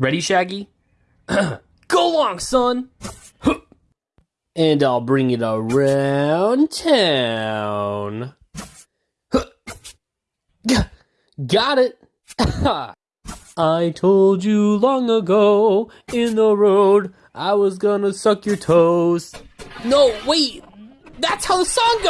Ready, Shaggy? Go along, son! and I'll bring it around town. Got it! I told you long ago in the road I was gonna suck your toes. No, wait! That's how the song goes!